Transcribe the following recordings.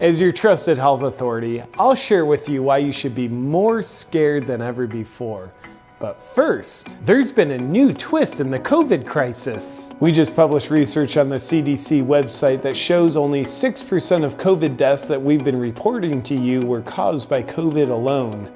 As your trusted health authority, I'll share with you why you should be more scared than ever before. But first, there's been a new twist in the COVID crisis. We just published research on the CDC website that shows only 6% of COVID deaths that we've been reporting to you were caused by COVID alone.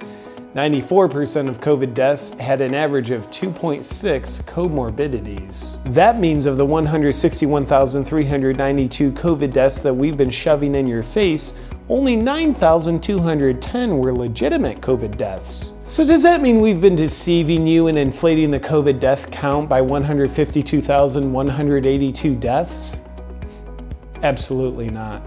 94% of COVID deaths had an average of 2.6 comorbidities. That means of the 161,392 COVID deaths that we've been shoving in your face, only 9,210 were legitimate COVID deaths. So does that mean we've been deceiving you and inflating the COVID death count by 152,182 deaths? Absolutely not,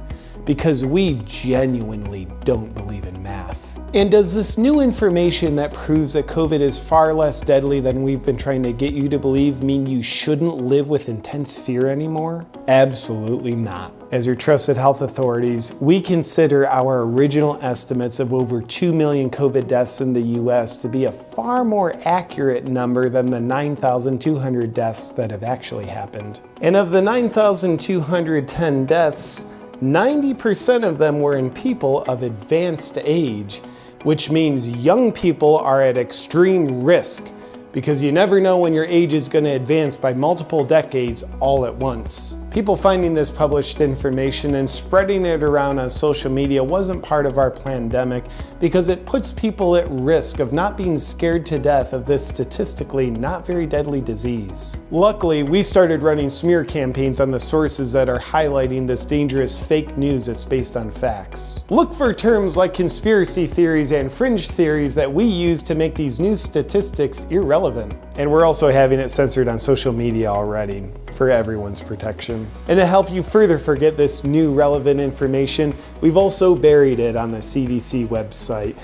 because we genuinely don't believe in math. And does this new information that proves that COVID is far less deadly than we've been trying to get you to believe mean you shouldn't live with intense fear anymore? Absolutely not. As your trusted health authorities, we consider our original estimates of over 2 million COVID deaths in the US to be a far more accurate number than the 9,200 deaths that have actually happened. And of the 9,210 deaths, 90% of them were in people of advanced age, which means young people are at extreme risk because you never know when your age is going to advance by multiple decades all at once. People finding this published information and spreading it around on social media wasn't part of our pandemic because it puts people at risk of not being scared to death of this statistically not very deadly disease. Luckily, we started running smear campaigns on the sources that are highlighting this dangerous fake news that's based on facts. Look for terms like conspiracy theories and fringe theories that we use to make these news statistics irrelevant. And we're also having it censored on social media already for everyone's protection. And to help you further forget this new relevant information, we've also buried it on the CDC website.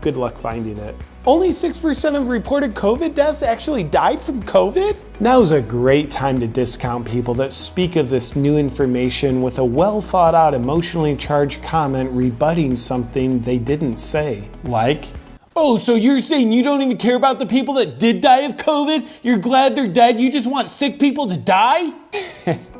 Good luck finding it. Only 6% of reported COVID deaths actually died from COVID? Now's a great time to discount people that speak of this new information with a well thought out emotionally charged comment rebutting something they didn't say. Like, Oh, so you're saying you don't even care about the people that did die of COVID? You're glad they're dead? You just want sick people to die?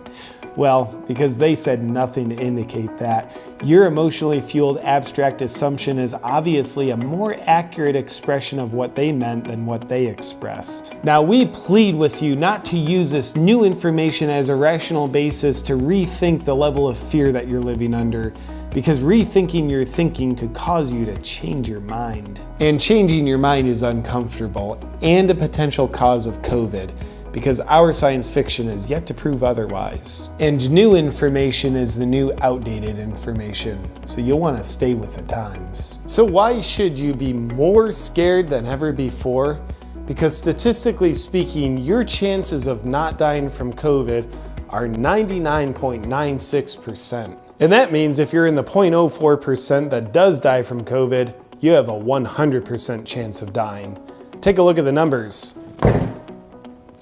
well, because they said nothing to indicate that. Your emotionally fueled abstract assumption is obviously a more accurate expression of what they meant than what they expressed. Now, we plead with you not to use this new information as a rational basis to rethink the level of fear that you're living under because rethinking your thinking could cause you to change your mind. And changing your mind is uncomfortable and a potential cause of COVID because our science fiction is yet to prove otherwise. And new information is the new outdated information, so you'll want to stay with the times. So why should you be more scared than ever before? Because statistically speaking, your chances of not dying from COVID are 99.96%. And that means if you're in the 0.04% that does die from COVID, you have a 100% chance of dying. Take a look at the numbers.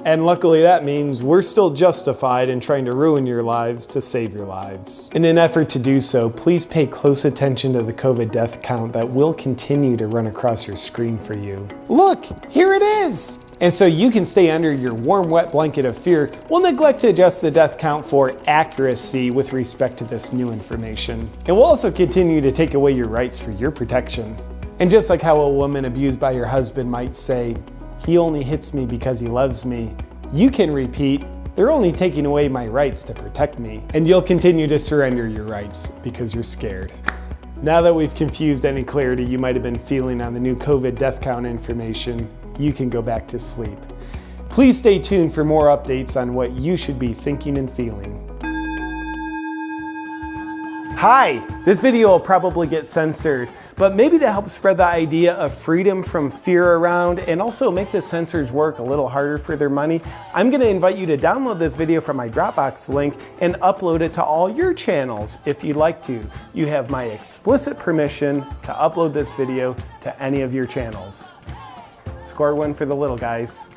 And luckily that means we're still justified in trying to ruin your lives to save your lives. In an effort to do so, please pay close attention to the COVID death count that will continue to run across your screen for you. Look, here it is! And so you can stay under your warm, wet blanket of fear, we'll neglect to adjust the death count for accuracy with respect to this new information. And we'll also continue to take away your rights for your protection. And just like how a woman abused by her husband might say, he only hits me because he loves me. You can repeat, they're only taking away my rights to protect me. And you'll continue to surrender your rights because you're scared. Now that we've confused any clarity you might have been feeling on the new COVID death count information, you can go back to sleep. Please stay tuned for more updates on what you should be thinking and feeling. Hi, this video will probably get censored, but maybe to help spread the idea of freedom from fear around and also make the censors work a little harder for their money, I'm gonna invite you to download this video from my Dropbox link and upload it to all your channels if you'd like to. You have my explicit permission to upload this video to any of your channels. Score one for the little guys.